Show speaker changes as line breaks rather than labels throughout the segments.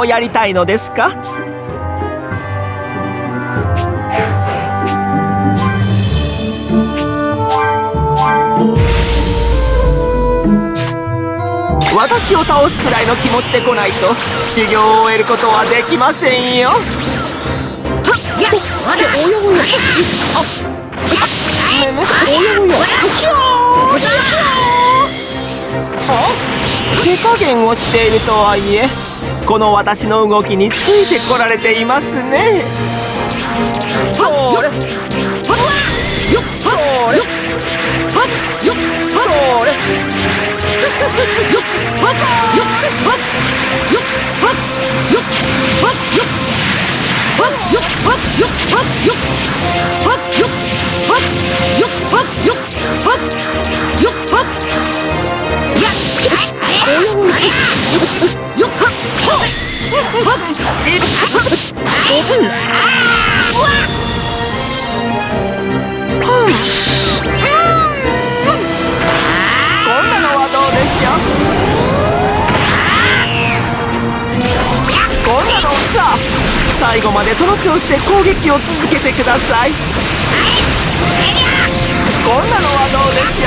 をやりたいのですか？私を倒すくらいの気持ちで来ないと修行を終えることはできませんよ。おやおやあめめおやおやキョーは手加減をしているとはいえこの私の動きについてこられていますね。それ。それ。それ最後までその調子で攻撃を続けてくださいこんなのはどうでし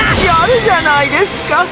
ょうやるじゃないですか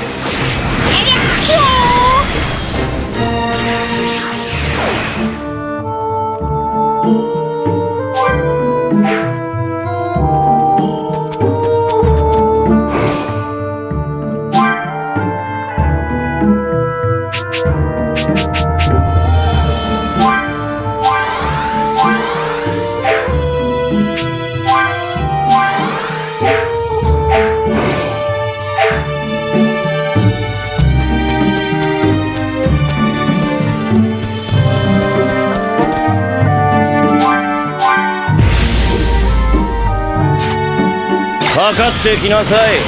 かかってきなさい。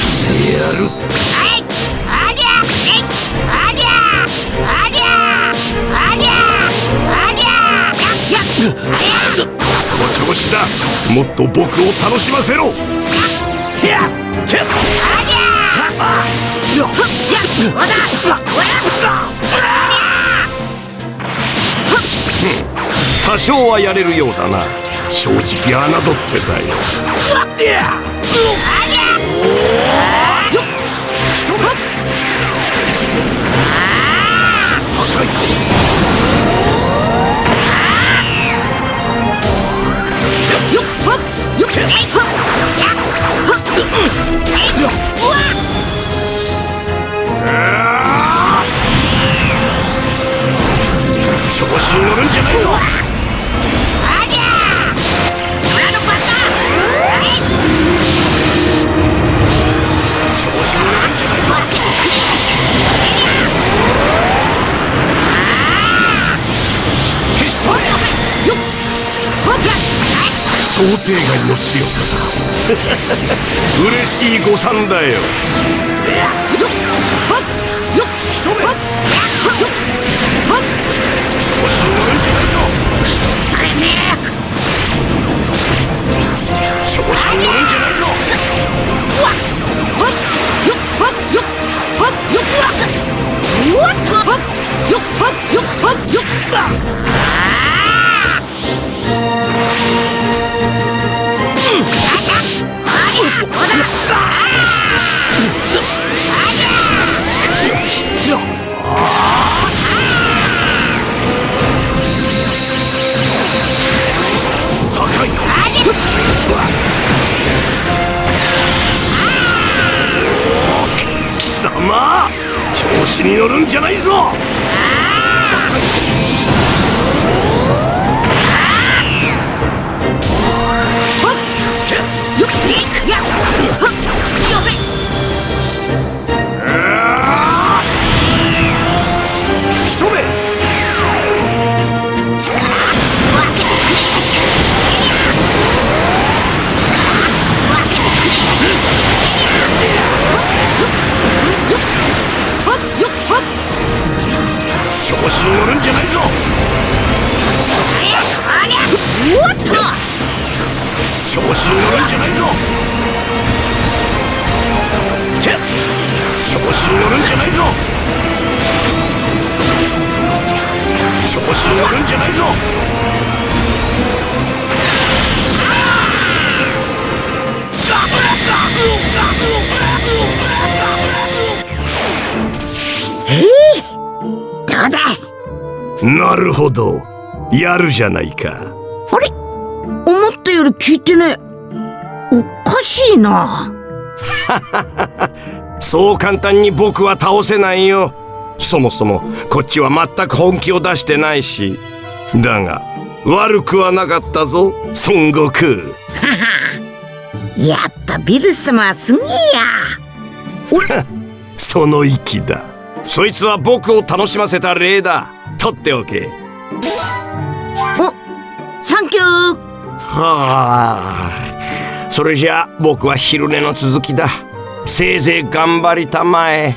してやるその調子だもっと僕を楽しませろ多少はやれるようだな。正直侮ってたよ。よっ調子に乗るんじゃないぞ。調子に乗るんじゃない。ぞ消しとれ想定外の強さだ。嬉しい誤算だよ引貴様調子に乗るんじゃないぞ。なるほど。やるじゃないか。
あれ？思ったより聞いてね。おかしいな。
そう簡単に僕は倒せないよ。そもそもこっちは全く本気を出してないし。だが悪くはなかったぞ孫悟空。
やっぱビルス様はすげえや。
その息だ。そいつは僕を楽しませた例だ取っておけ。
おサンキュー。
はあ。それじゃあ僕は昼寝の続きだ。せいぜい頑張りたまえ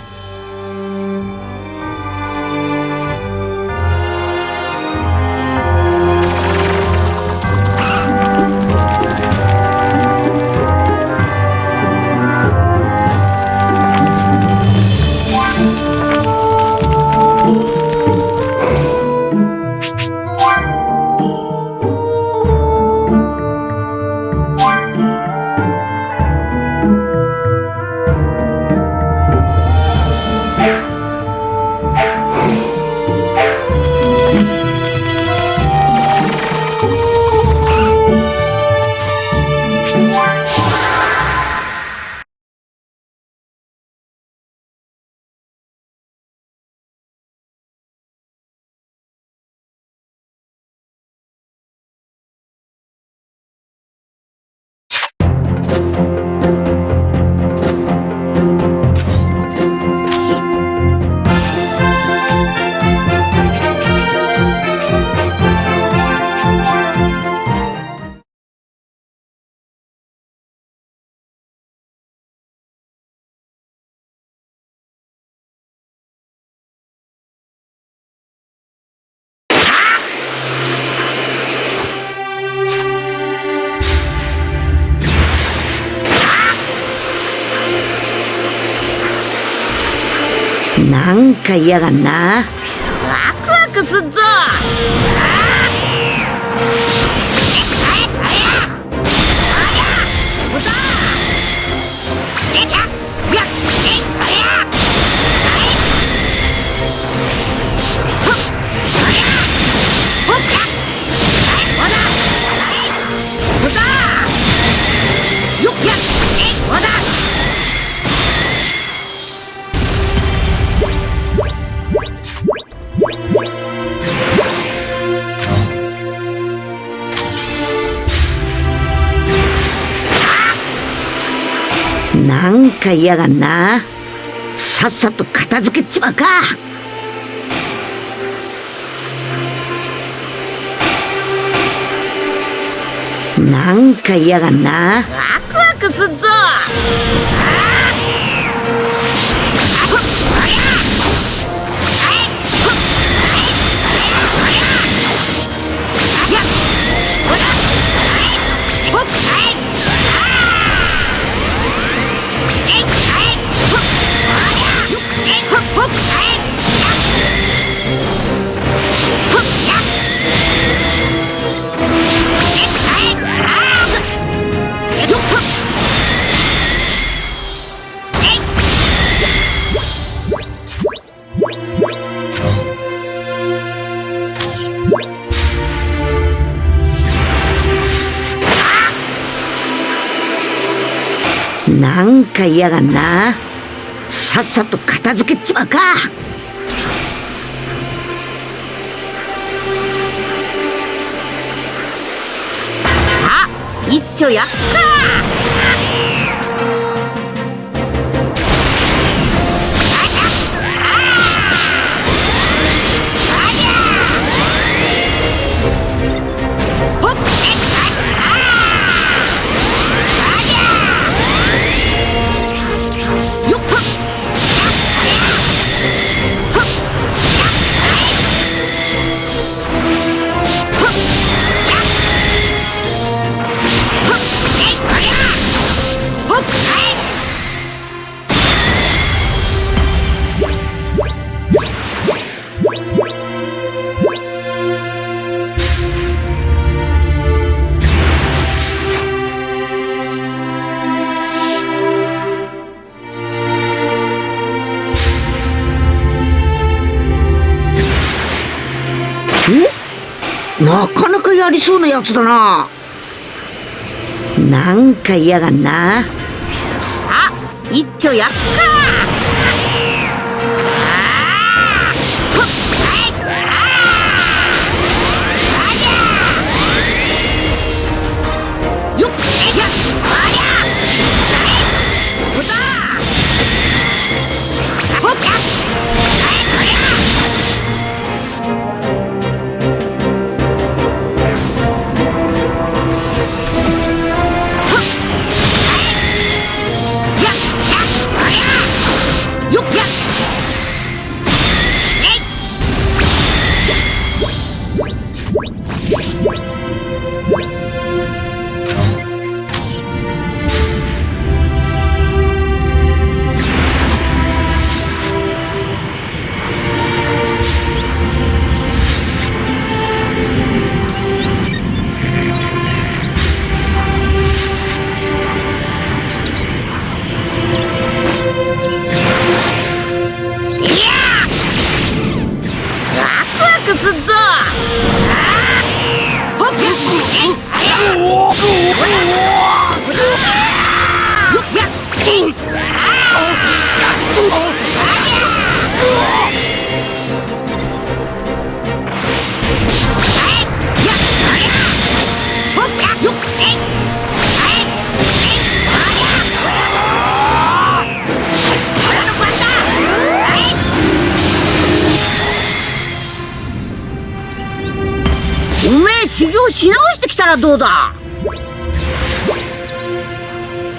なんか嫌がんな。なんか嫌がんな。さっさと片付けちまうか。なんか嫌がんな。ワクワクすっぞ。なんか嫌がんな。さっさと片付けちまうか。さあ一丁やっか。ありそうなやつだな。なんか嫌がんな。さあ一丁やっかしてきたらどうだ？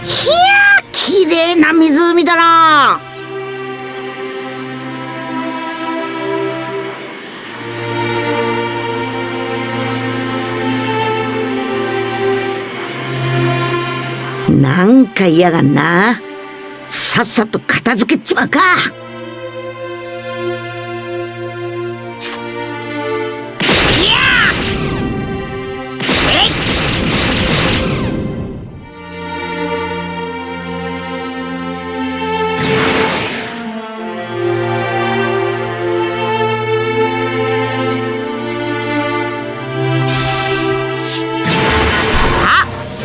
ひゃー綺麗な湖だな。なんか嫌がんな。さっさと片付けちまうか。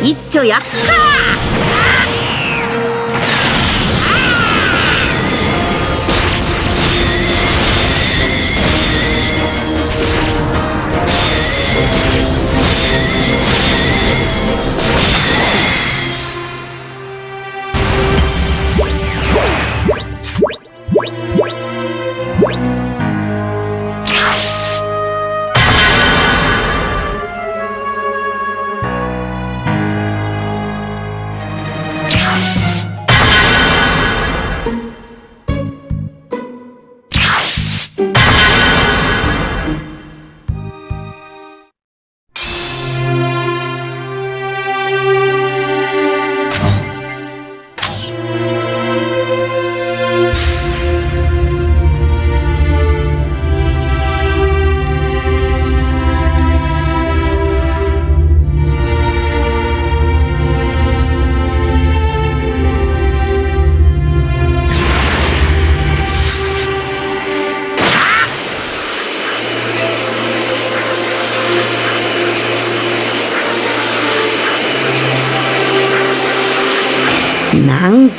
一丁や。っか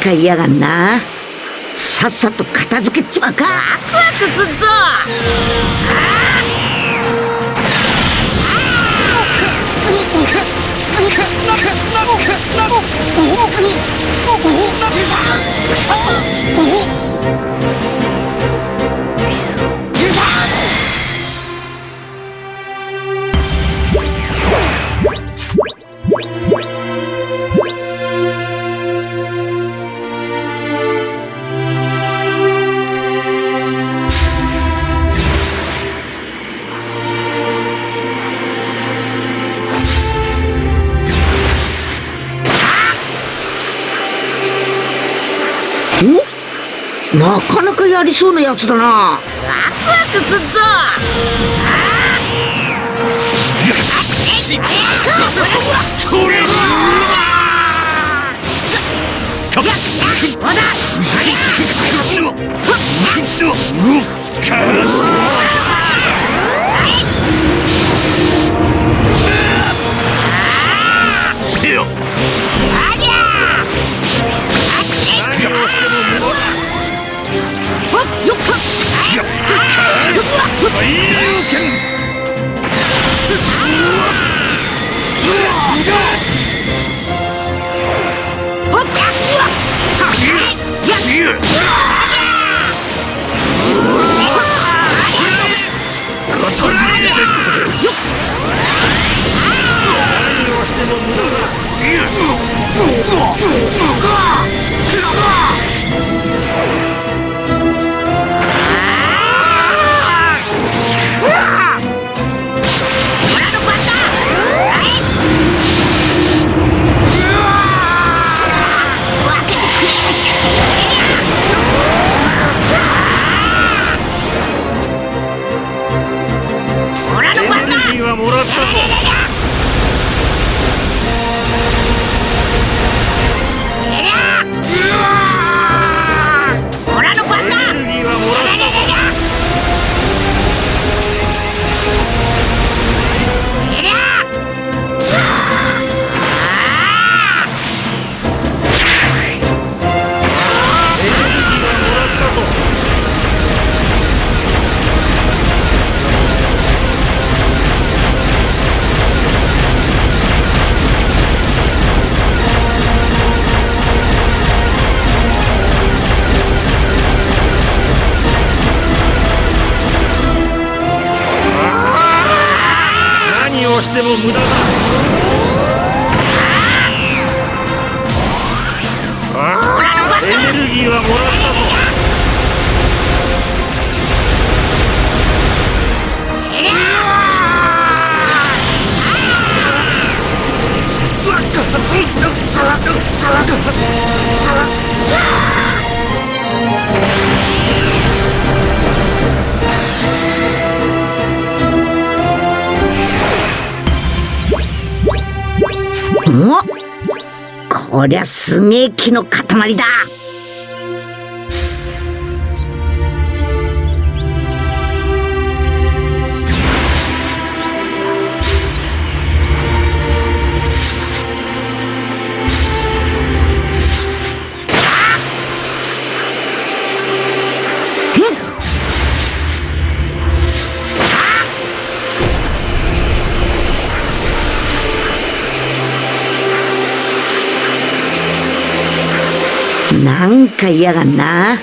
なんか嫌がんな。さっさと片付けちまうか。ワクワクすっぞ。おなかなかやりそうなやつだな。ワクワクすっぞ。海 Oh, をしても無駄だ。エネルギーはもらったぞ。
こりゃすげえ木の塊だ。か嫌がんな。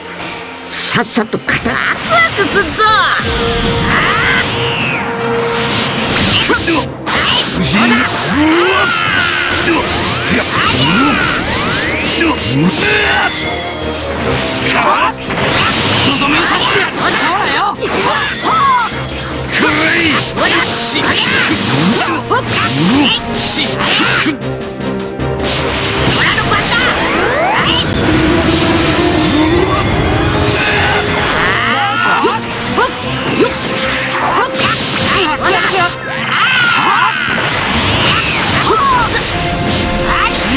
さっさと片ワクワクすっぞ。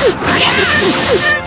っ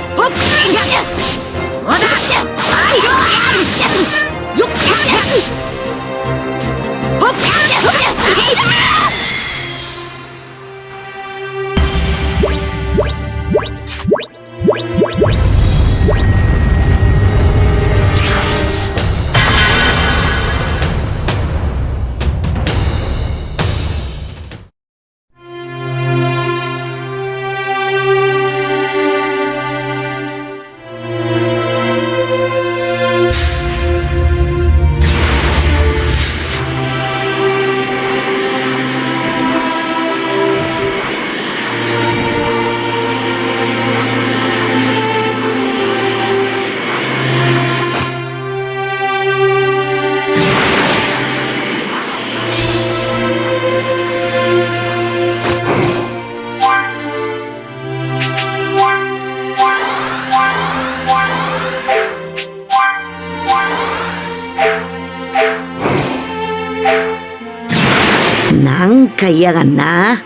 か嫌がんな。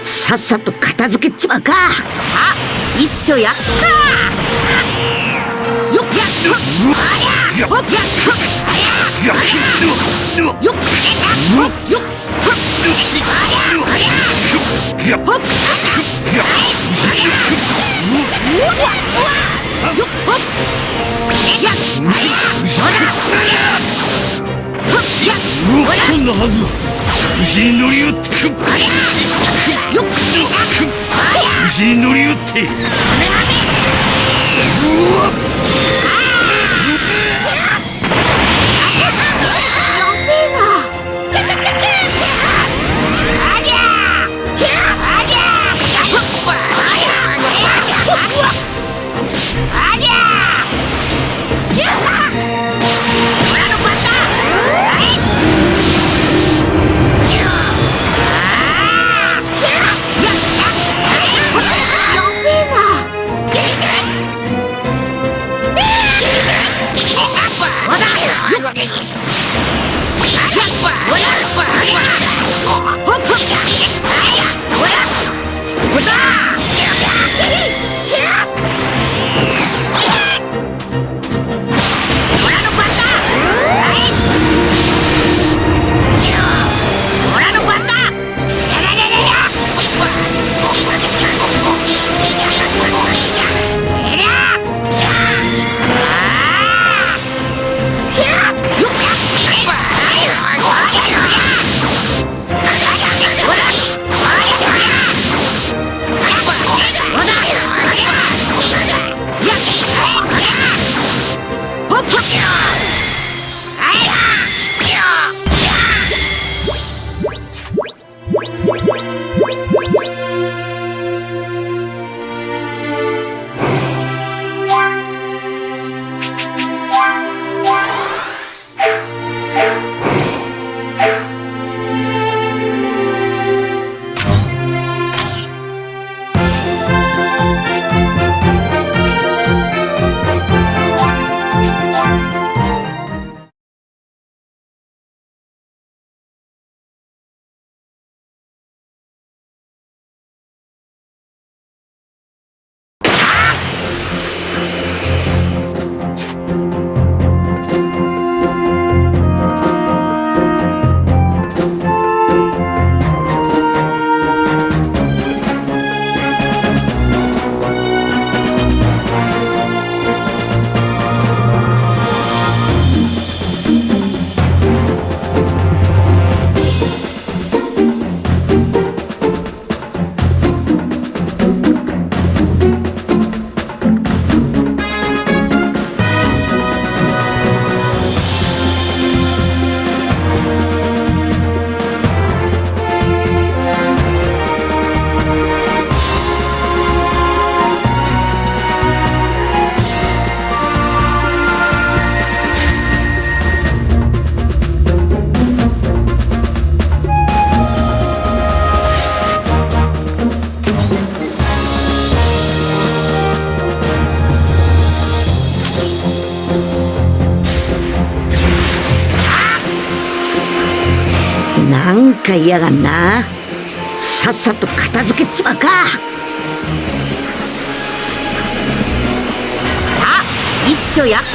さっさと片付けちまうか。あ一丁やっかよっ。やっ。ありゃほっ。やっ。ありゃよっ。よっ。よっ。ありゃほっ。よっ。ほっ。やっ。ありゃほらやっ。ほら
こんなはず牛に乗り寄ってに乗り寄って
か嫌がんな。さっさと片付けちまうか。さあ一丁やっか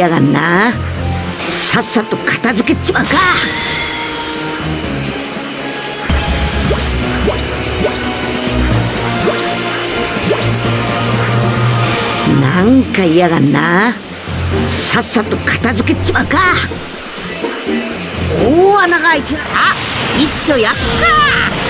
か嫌がんな。さっさと片付けちまうか。なんか嫌がんな。さっさと片付けちまうか。大穴が開いてる。な一丁やった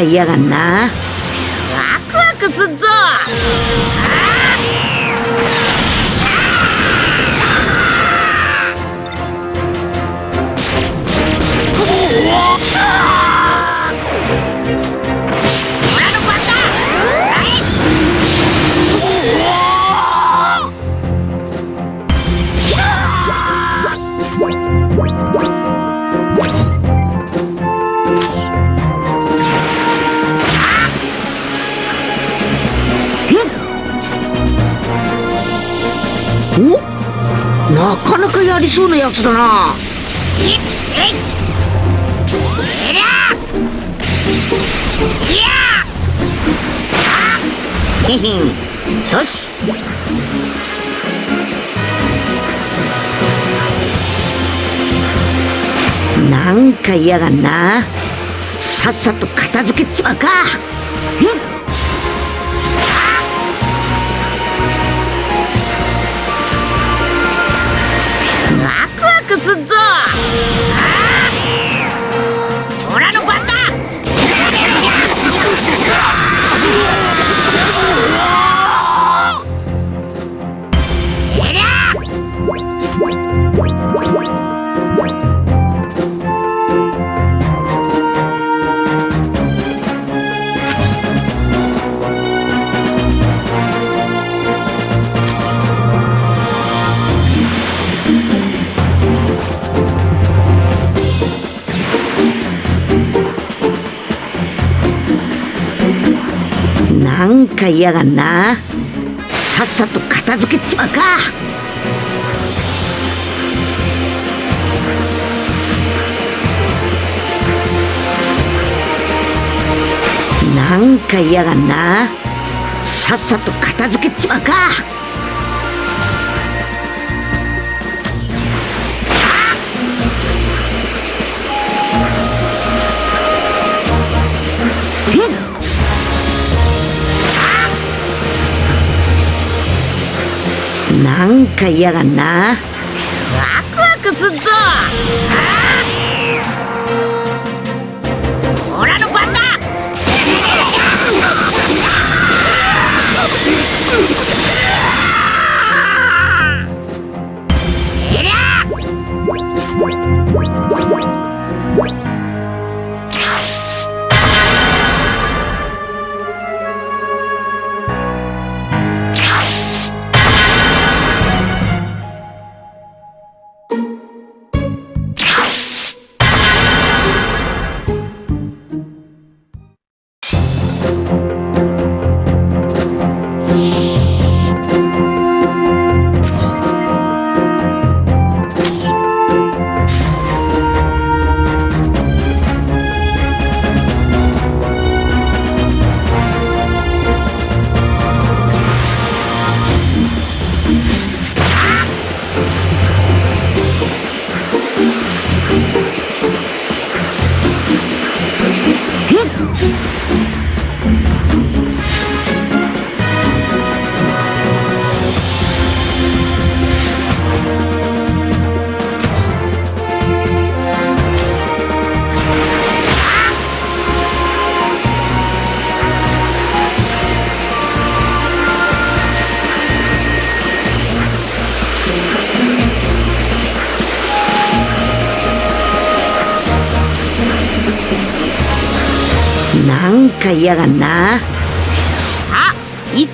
なんか嫌がりそうなやつだな。へへん。よし。なんか嫌がんな。さっさと片付けちまうか。うんなんか嫌がんな。さっさと片付けちまうか。なんか嫌がんな。さっさと片付けちまうか。なんか嫌がんな。なんか嫌がんなさあ一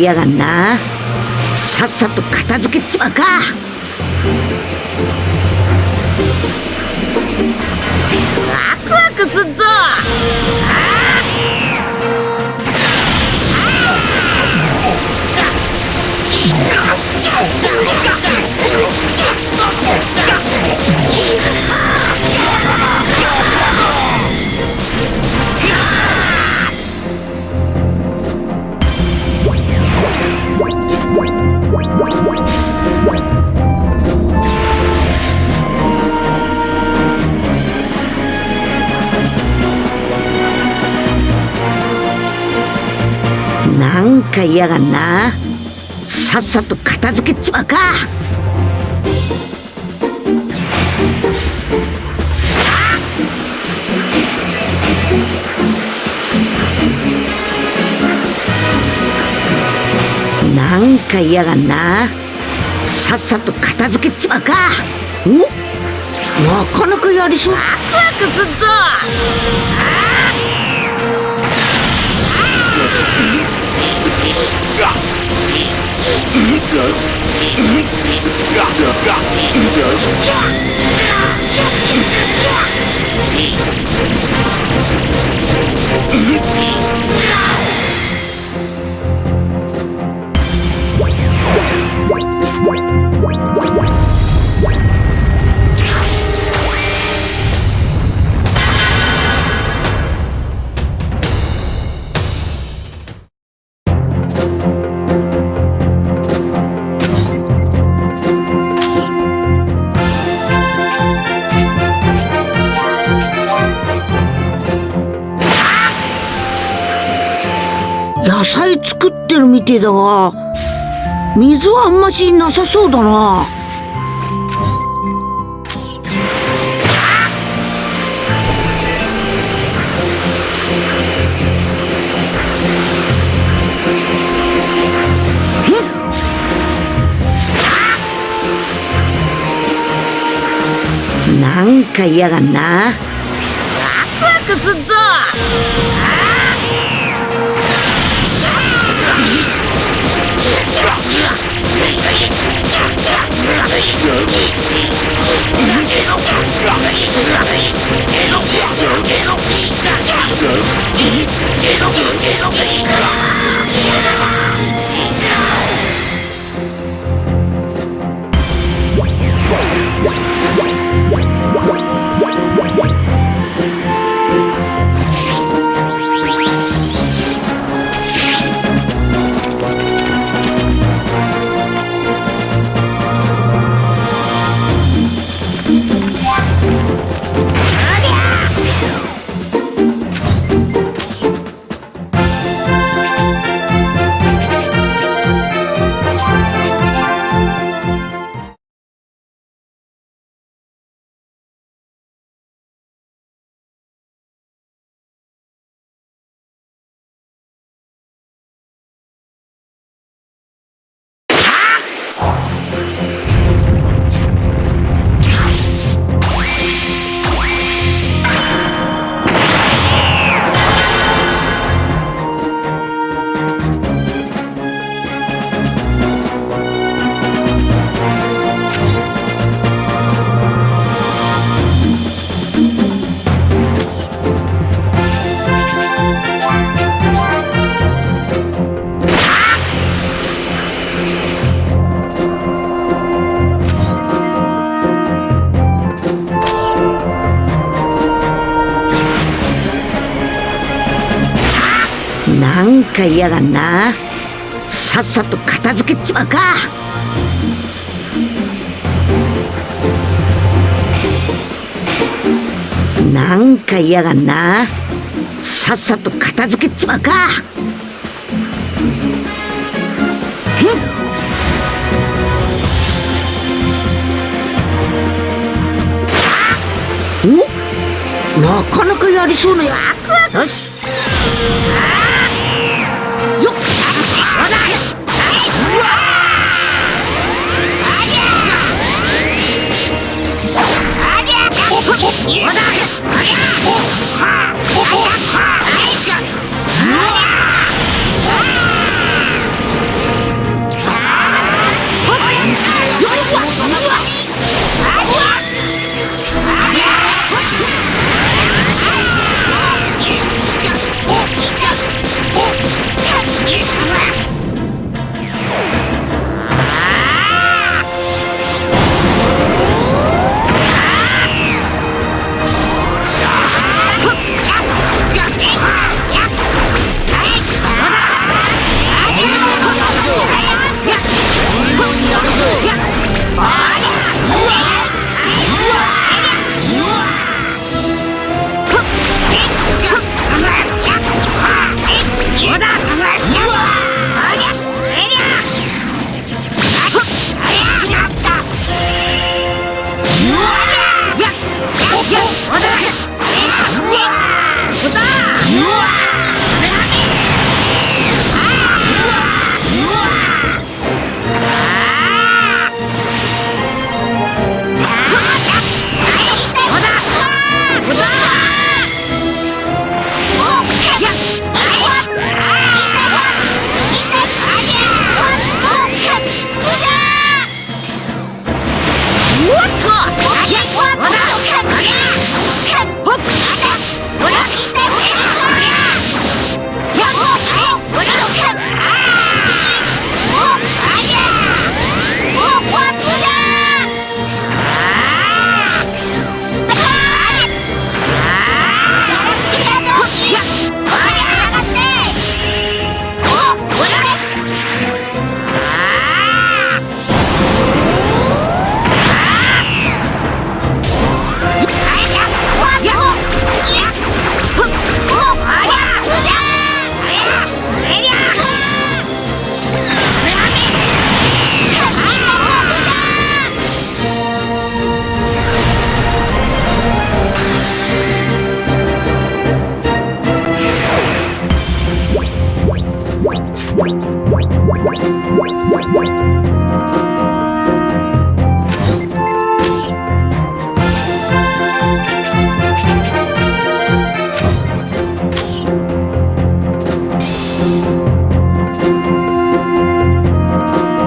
なんか嫌がんな。さっさと片付けちまうか。なんか嫌がんな。さっさと片付けちまうか。なんか嫌がんな。さっさと片付けちまうか。おなかなかやりそう。ワクワクすっぞ What? 野菜作ってるみてえだが水はあんましなさそうだな。なんか嫌がんな。ワクワクすっぞ。Yeah! か嫌がんな。さっさと片付けちまうか。なんか嫌がんな。さっさと片付けちまうか。おなかなかやりそうなやよし。